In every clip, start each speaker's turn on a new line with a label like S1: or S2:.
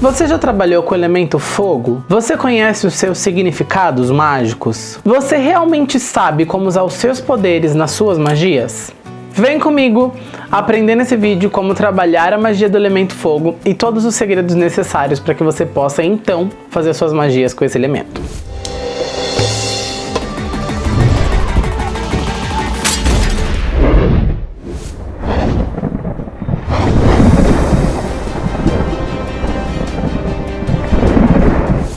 S1: Você já trabalhou com o elemento fogo? Você conhece os seus significados mágicos? Você realmente sabe como usar os seus poderes nas suas magias? Vem comigo aprender nesse vídeo como trabalhar a magia do elemento fogo e todos os segredos necessários para que você possa então fazer suas magias com esse elemento.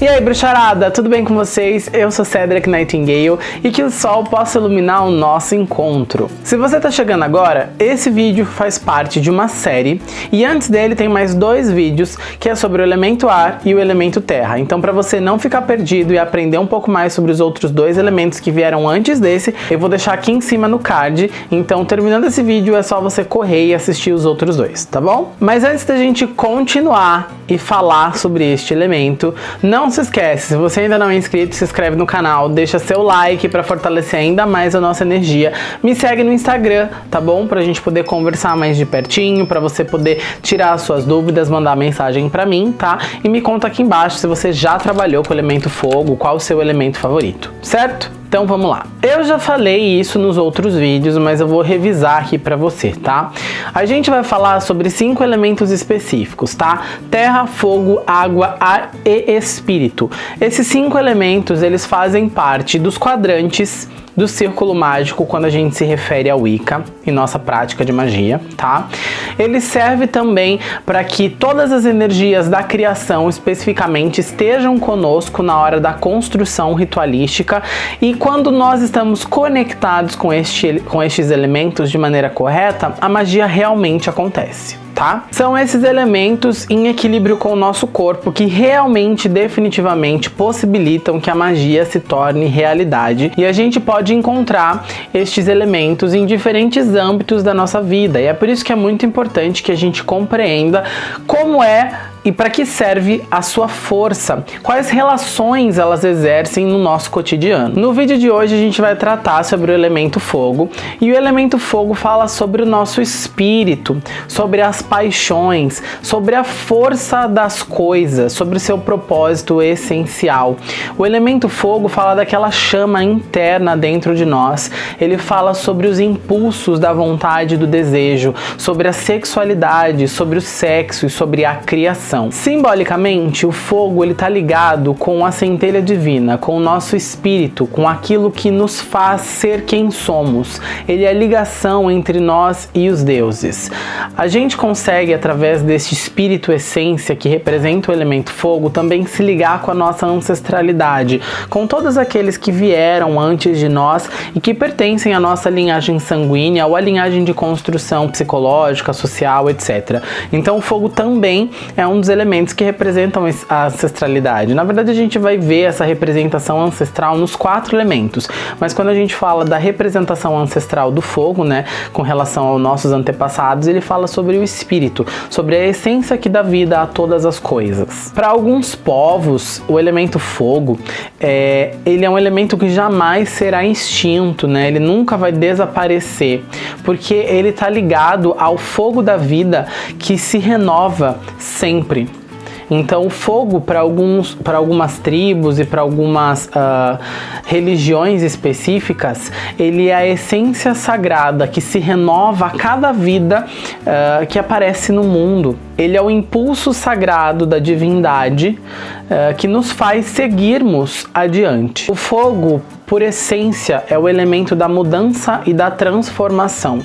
S1: Aí, bruxarada, tudo bem com vocês? Eu sou Cedric Nightingale e que o sol possa iluminar o nosso encontro. Se você está chegando agora, esse vídeo faz parte de uma série e antes dele tem mais dois vídeos que é sobre o elemento ar e o elemento terra. Então para você não ficar perdido e aprender um pouco mais sobre os outros dois elementos que vieram antes desse, eu vou deixar aqui em cima no card. Então terminando esse vídeo é só você correr e assistir os outros dois, tá bom? Mas antes da gente continuar e falar sobre este elemento, não não se esquece, se você ainda não é inscrito, se inscreve no canal, deixa seu like para fortalecer ainda mais a nossa energia. Me segue no Instagram, tá bom? Pra gente poder conversar mais de pertinho, pra você poder tirar as suas dúvidas, mandar mensagem pra mim, tá? E me conta aqui embaixo se você já trabalhou com o elemento fogo, qual o seu elemento favorito, certo? Então vamos lá. Eu já falei isso nos outros vídeos, mas eu vou revisar aqui para você, tá? A gente vai falar sobre cinco elementos específicos, tá? Terra, fogo, água, ar e espírito. Esses cinco elementos, eles fazem parte dos quadrantes do círculo mágico quando a gente se refere ao Wicca em nossa prática de magia, tá? Ele serve também para que todas as energias da criação especificamente estejam conosco na hora da construção ritualística e quando nós estamos conectados com, este, com estes elementos de maneira correta, a magia realmente acontece tá? São esses elementos em equilíbrio com o nosso corpo que realmente, definitivamente, possibilitam que a magia se torne realidade e a gente pode encontrar estes elementos em diferentes âmbitos da nossa vida e é por isso que é muito importante que a gente compreenda como é e para que serve a sua força? Quais relações elas exercem no nosso cotidiano? No vídeo de hoje a gente vai tratar sobre o elemento fogo e o elemento fogo fala sobre o nosso espírito, sobre as paixões, sobre a força das coisas, sobre o seu propósito essencial. O elemento fogo fala daquela chama interna dentro de nós, ele fala sobre os impulsos da vontade e do desejo, sobre a sexualidade, sobre o sexo e sobre a criação Simbolicamente, o fogo ele está ligado com a centelha divina, com o nosso espírito, com aquilo que nos faz ser quem somos. Ele é a ligação entre nós e os deuses. A gente consegue, através deste espírito essência que representa o elemento fogo, também se ligar com a nossa ancestralidade, com todos aqueles que vieram antes de nós e que pertencem à nossa linhagem sanguínea ou à linhagem de construção psicológica, social, etc. Então o fogo também é um dos elementos que representam a ancestralidade. Na verdade, a gente vai ver essa representação ancestral nos quatro elementos, mas quando a gente fala da representação ancestral do fogo, né, com relação aos nossos antepassados, ele fala sobre o espírito, sobre a essência que dá vida a todas as coisas. Para alguns povos, o elemento fogo, é, ele é um elemento que jamais será extinto, né, ele nunca vai desaparecer, porque ele está ligado ao fogo da vida que se renova sempre sempre. Então o fogo para algumas tribos e para algumas uh, religiões específicas, ele é a essência sagrada que se renova a cada vida uh, que aparece no mundo. Ele é o impulso sagrado da divindade uh, que nos faz seguirmos adiante. O fogo, por essência, é o elemento da mudança e da transformação.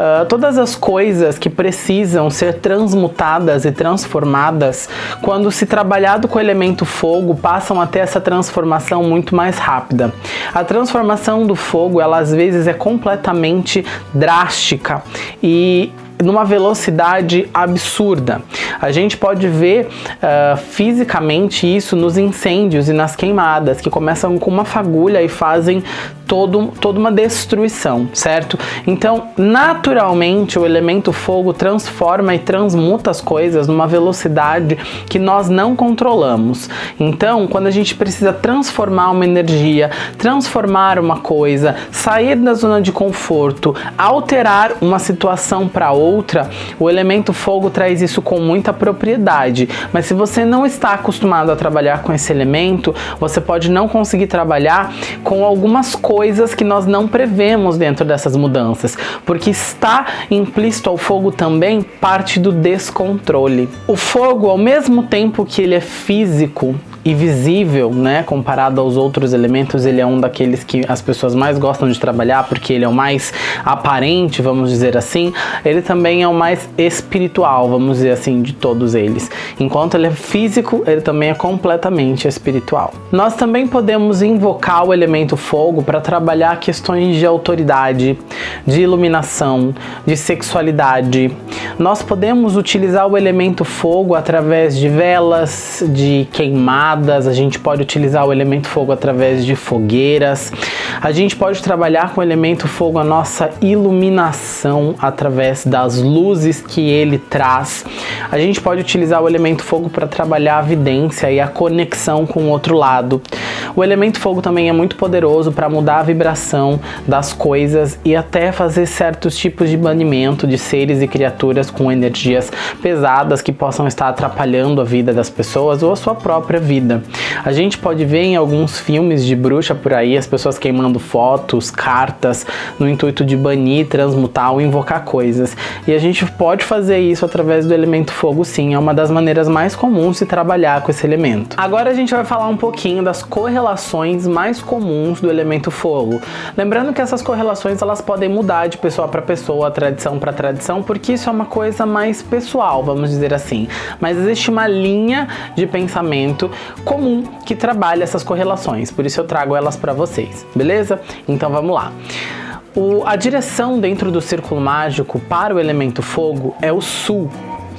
S1: Uh, todas as coisas que precisam ser transmutadas e transformadas, quando se trabalhado com o elemento fogo, passam a ter essa transformação muito mais rápida. A transformação do fogo, ela às vezes é completamente drástica e numa velocidade absurda. A gente pode ver uh, fisicamente isso nos incêndios e nas queimadas, que começam com uma fagulha e fazem todo, toda uma destruição, certo? Então, naturalmente, o elemento fogo transforma e transmuta as coisas numa velocidade que nós não controlamos. Então, quando a gente precisa transformar uma energia, transformar uma coisa, sair da zona de conforto, alterar uma situação para outra, o elemento fogo traz isso com muita propriedade. Mas se você não está acostumado a trabalhar com esse elemento, você pode não conseguir trabalhar com algumas coisas que nós não prevemos dentro dessas mudanças, porque está implícito ao fogo também parte do descontrole. O fogo, ao mesmo tempo que ele é físico, e visível, né, comparado aos outros elementos, ele é um daqueles que as pessoas mais gostam de trabalhar porque ele é o mais aparente, vamos dizer assim. Ele também é o mais espiritual, vamos dizer assim, de todos eles. Enquanto ele é físico, ele também é completamente espiritual. Nós também podemos invocar o elemento fogo para trabalhar questões de autoridade, de iluminação, de sexualidade. Nós podemos utilizar o elemento fogo através de velas, de queimadas, a gente pode utilizar o elemento fogo através de fogueiras, a gente pode trabalhar com o elemento fogo a nossa iluminação através das luzes que ele traz, a gente pode utilizar o elemento fogo para trabalhar a vidência e a conexão com o outro lado. O elemento fogo também é muito poderoso para mudar a vibração das coisas e até fazer certos tipos de banimento de seres e criaturas com energias pesadas que possam estar atrapalhando a vida das pessoas ou a sua própria vida. A gente pode ver em alguns filmes de bruxa por aí as pessoas queimando fotos, cartas, no intuito de banir, transmutar ou invocar coisas. E a gente pode fazer isso através do elemento fogo sim, é uma das maneiras mais comuns de trabalhar com esse elemento. Agora a gente vai falar um pouquinho das correlações mais comuns do elemento fogo. Lembrando que essas correlações elas podem mudar de pessoa para pessoa, tradição para tradição, porque isso é uma coisa mais pessoal, vamos dizer assim. Mas existe uma linha de pensamento comum que trabalha essas correlações, por isso eu trago elas para vocês, beleza? Então vamos lá. O, a direção dentro do círculo mágico para o elemento fogo é o sul,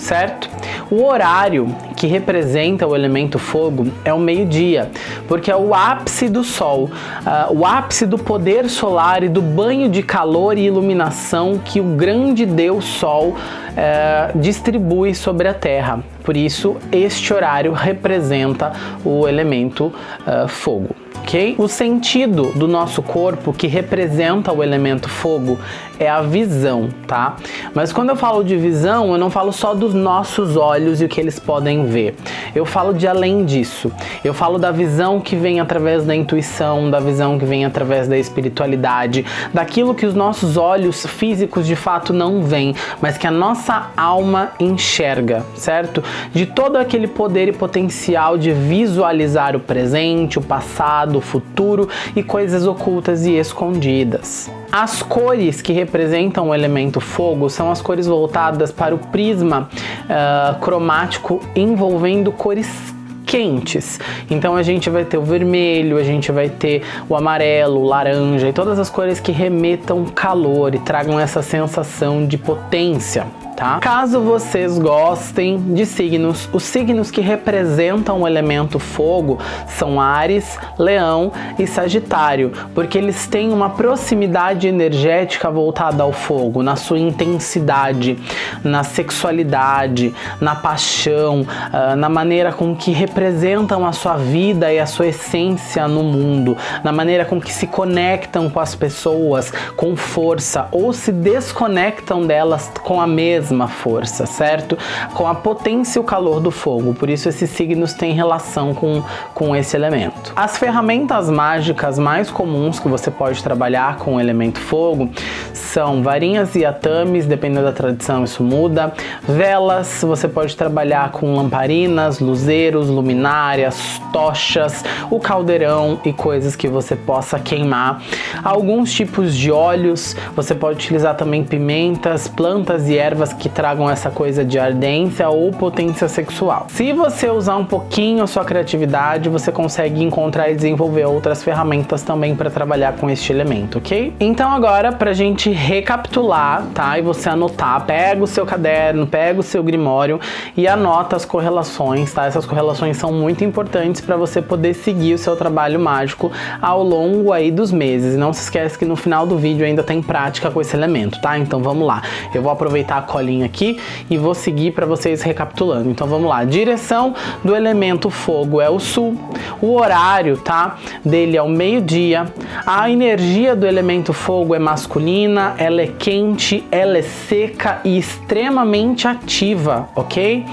S1: certo? O horário que representa o elemento fogo é o meio-dia, porque é o ápice do sol, uh, o ápice do poder solar e do banho de calor e iluminação que o grande Deus Sol uh, distribui sobre a Terra. Por isso, este horário representa o elemento uh, fogo ok? O sentido do nosso corpo que representa o elemento fogo é a visão, tá? Mas quando eu falo de visão, eu não falo só dos nossos olhos e o que eles podem ver. Eu falo de além disso. Eu falo da visão que vem através da intuição, da visão que vem através da espiritualidade, daquilo que os nossos olhos físicos de fato não veem, mas que a nossa alma enxerga, certo? De todo aquele poder e potencial de visualizar o presente, o passado, o futuro e coisas ocultas e escondidas. As cores que representam o elemento fogo são as cores voltadas para o prisma uh, cromático envolvendo cores quentes. Então a gente vai ter o vermelho, a gente vai ter o amarelo, o laranja e todas as cores que remetam calor e tragam essa sensação de potência tá? Caso vocês gostem de signos, os signos que representam o elemento fogo são Ares, Leão e Sagitário, porque eles têm uma proximidade energética voltada ao fogo, na sua intensidade, na sexualidade, na paixão, uh, na maneira com que representam a sua vida e a sua essência no mundo, na maneira com que se conectam com as pessoas com força ou se desconectam delas com a mesma mesma força, certo? Com a potência e o calor do fogo, por isso esses signos têm relação com, com esse elemento. As ferramentas mágicas mais comuns que você pode trabalhar com o elemento fogo são varinhas e atames, dependendo da tradição isso muda, velas, você pode trabalhar com lamparinas, luzeiros, luminárias, tochas, o caldeirão e coisas que você possa queimar. Alguns tipos de óleos, você pode utilizar também pimentas, plantas e ervas que tragam essa coisa de ardência ou potência sexual. Se você usar um pouquinho a sua criatividade, você consegue encontrar e desenvolver outras ferramentas também para trabalhar com este elemento, ok? Então agora, pra gente recapitular, tá? E você anotar, pega o seu caderno, pega o seu grimório e anota as correlações, tá? Essas correlações são muito importantes para você poder seguir o seu trabalho mágico ao longo aí dos meses. E não se esquece que no final do vídeo ainda tem prática com esse elemento, tá? Então vamos lá. Eu vou aproveitar a colinha aqui e vou seguir para vocês recapitulando. Então vamos lá. Direção do elemento fogo é o sul. O horário, tá? Dele é o meio-dia. A energia do elemento fogo é masculina, ela é quente, ela é seca e extremamente ativa, ok?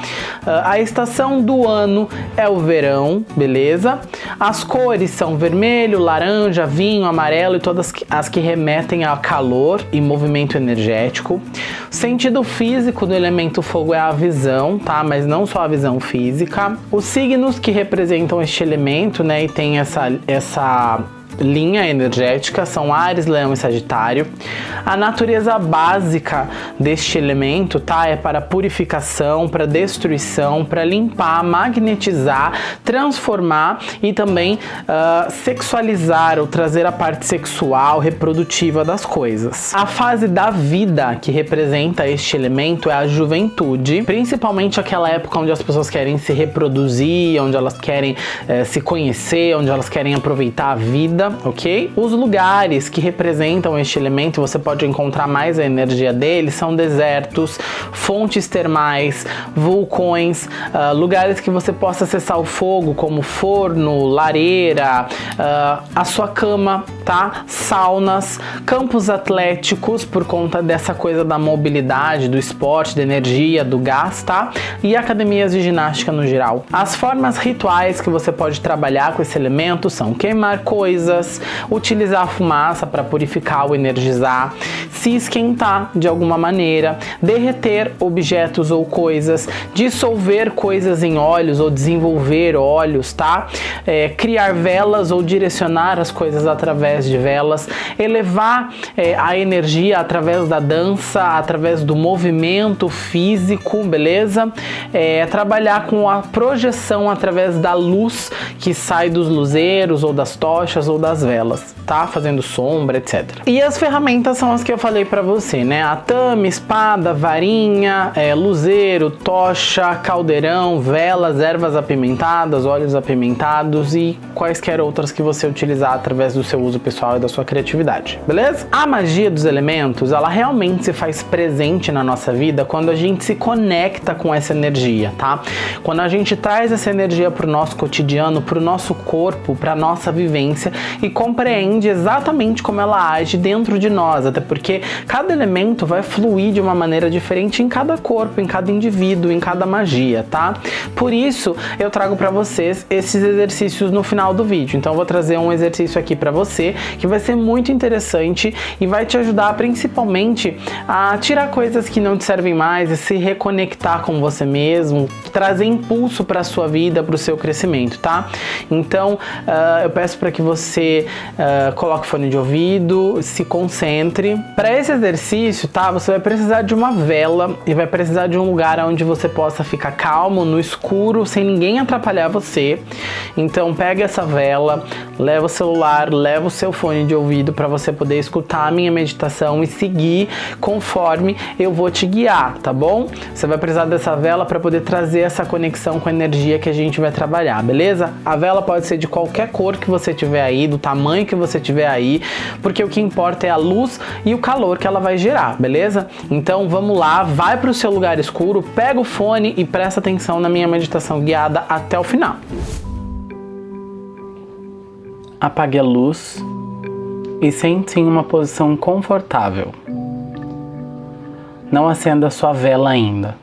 S1: Ah, a estação do ano é o verão, beleza? As cores são vermelho, laranja, vinho, amarelo e todas as que remetem a calor e movimento energético. O sentido físico do elemento fogo é a visão, tá? Mas não só a visão física. Os signos que representam este elemento, né, e tem essa, essa linha energética são Ares, Leão e Sagitário. A natureza básica deste elemento, tá? É para purificação, para destruição, para limpar, magnetizar, transformar e também uh, sexualizar ou trazer a parte sexual, reprodutiva das coisas. A fase da vida que representa este elemento é a juventude, principalmente aquela época onde as pessoas querem se reproduzir, onde elas querem eh, se conhecer, onde elas querem aproveitar a vida ok? Os lugares que representam este elemento, você pode encontrar mais a energia dele, são desertos, fontes termais, vulcões, uh, lugares que você possa acessar o fogo, como forno, lareira, uh, a sua cama, tá? Saunas, campos atléticos, por conta dessa coisa da mobilidade, do esporte, da energia, do gás, tá? E academias de ginástica no geral. As formas rituais que você pode trabalhar com esse elemento são queimar coisas, utilizar a fumaça para purificar ou energizar, se esquentar de alguma maneira, derreter objetos ou coisas, dissolver coisas em óleos ou desenvolver óleos, tá? É, criar velas ou direcionar as coisas através de velas, elevar é, a energia através da dança, através do movimento físico, beleza? É, trabalhar com a projeção através da luz que sai dos luzeiros ou das tochas ou das velas, tá? Fazendo sombra, etc. E as ferramentas são as que eu falei para você, né? Atame, espada, varinha, é, luzeiro, tocha, caldeirão, velas, ervas apimentadas, óleos apimentados e quaisquer outras que você utilizar através do seu uso pessoal e da sua criatividade, beleza? A magia dos elementos, ela realmente se faz presente na nossa vida quando a gente se conecta com essa energia, tá? Quando a gente traz essa energia pro nosso cotidiano, pro nosso corpo, pra nossa vivência e compreende exatamente como ela age dentro de nós, até porque cada elemento vai fluir de uma maneira diferente em cada corpo, em cada indivíduo, em cada magia, tá? Por isso, eu trago para vocês esses exercícios no final do vídeo. Então, eu vou trazer um exercício aqui para você que vai ser muito interessante e vai te ajudar principalmente a tirar coisas que não te servem mais e se reconectar com você mesmo, trazer impulso para sua vida, para o seu crescimento, tá? Então, uh, eu peço para que você uh, coloque fone de ouvido, se concentre. Para esse exercício, tá? Você vai precisar de uma vela e vai precisar de um lugar onde você possa ficar calmo, no escuro, sem ninguém atrapalhar você. Então, pega essa vela, leva o celular, leva o seu fone de ouvido para você poder escutar a minha meditação e seguir conforme eu vou te guiar, tá bom? Você vai precisar dessa vela para poder trazer essa conexão com a energia que a gente vai trabalhar, beleza? A vela pode ser de qualquer cor que você tiver aí, do tamanho que você tiver aí, porque o que importa é a luz e o calor que ela vai gerar, beleza? Então vamos lá, vai para o seu lugar escuro, pega o fone e presta atenção na minha meditação guiada até o final. Apague a luz e sente em uma posição confortável. Não acenda sua vela ainda.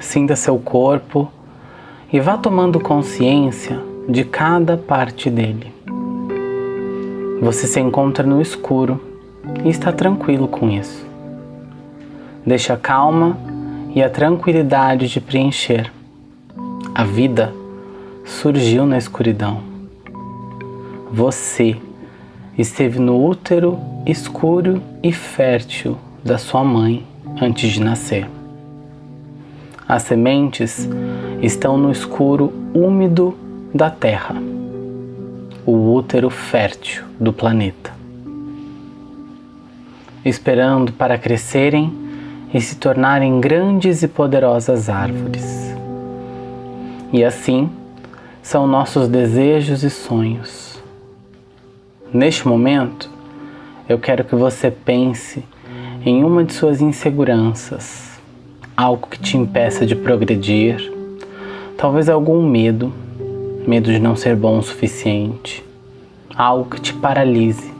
S1: Sinta seu corpo e vá tomando consciência de cada parte dele. Você se encontra no escuro e está tranquilo com isso. Deixe a calma e a tranquilidade de preencher. A vida surgiu na escuridão. Você esteve no útero escuro e fértil da sua mãe antes de nascer. As sementes estão no escuro úmido da Terra, o útero fértil do planeta, esperando para crescerem e se tornarem grandes e poderosas árvores. E assim são nossos desejos e sonhos. Neste momento, eu quero que você pense em uma de suas inseguranças algo que te impeça de progredir, talvez algum medo, medo de não ser bom o suficiente, algo que te paralise.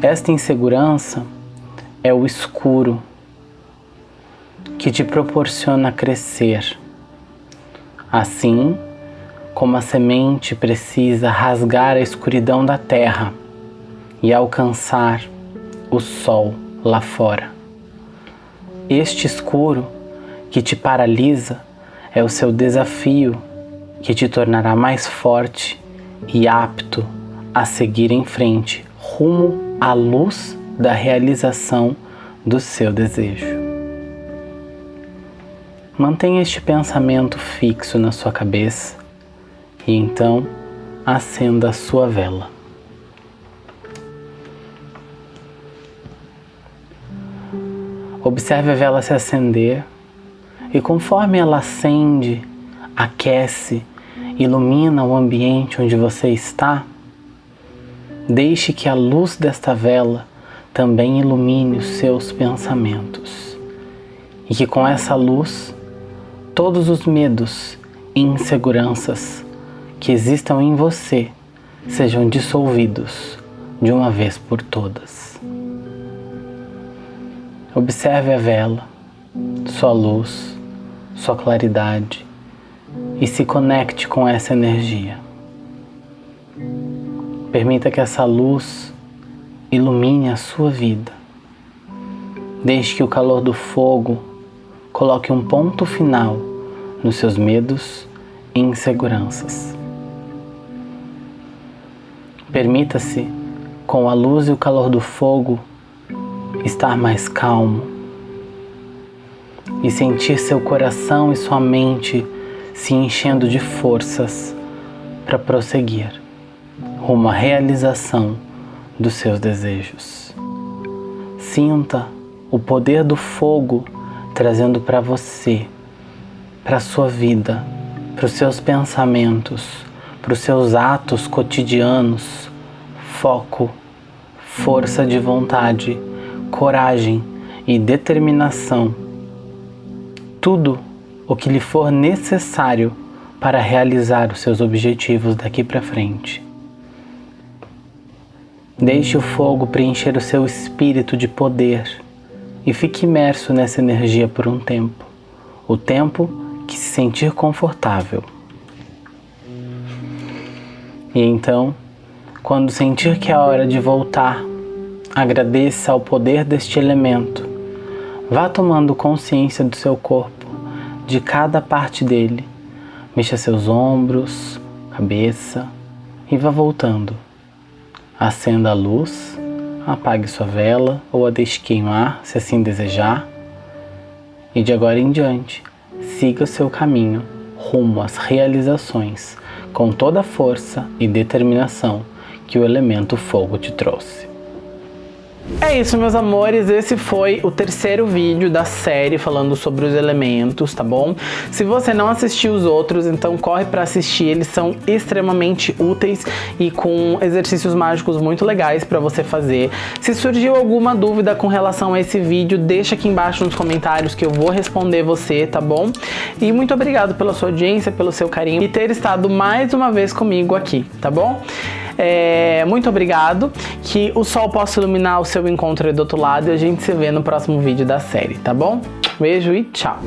S1: Esta insegurança é o escuro que te proporciona crescer. Assim como a semente precisa rasgar a escuridão da terra e alcançar o sol lá fora. Este escuro que te paralisa é o seu desafio que te tornará mais forte e apto a seguir em frente rumo à luz da realização do seu desejo. Mantenha este pensamento fixo na sua cabeça e então acenda a sua vela. Observe a vela se acender e conforme ela acende, aquece, ilumina o ambiente onde você está, deixe que a luz desta vela também ilumine os seus pensamentos e que com essa luz todos os medos e inseguranças que existam em você sejam dissolvidos de uma vez por todas. Observe a vela, sua luz, sua claridade e se conecte com essa energia. Permita que essa luz ilumine a sua vida. Deixe que o calor do fogo coloque um ponto final nos seus medos e inseguranças. Permita-se, com a luz e o calor do fogo, estar mais calmo e sentir seu coração e sua mente se enchendo de forças para prosseguir rumo à realização dos seus desejos. Sinta o poder do fogo trazendo para você, para sua vida, para os seus pensamentos, para os seus atos cotidianos, foco, força de vontade coragem e determinação, tudo o que lhe for necessário para realizar os seus objetivos daqui para frente. Deixe o fogo preencher o seu espírito de poder e fique imerso nessa energia por um tempo, o tempo que se sentir confortável. E então, quando sentir que é hora de voltar Agradeça ao poder deste elemento. Vá tomando consciência do seu corpo, de cada parte dele. Mexa seus ombros, cabeça e vá voltando. Acenda a luz, apague sua vela ou a deixe queimar, se assim desejar. E de agora em diante, siga o seu caminho rumo às realizações com toda a força e determinação que o elemento fogo te trouxe. É isso, meus amores, esse foi o terceiro vídeo da série falando sobre os elementos, tá bom? Se você não assistiu os outros, então corre pra assistir, eles são extremamente úteis e com exercícios mágicos muito legais pra você fazer. Se surgiu alguma dúvida com relação a esse vídeo, deixa aqui embaixo nos comentários que eu vou responder você, tá bom? E muito obrigado pela sua audiência, pelo seu carinho e ter estado mais uma vez comigo aqui, tá bom? É, muito obrigado, que o sol possa iluminar o seu encontro aí do outro lado e a gente se vê no próximo vídeo da série, tá bom? Beijo e tchau!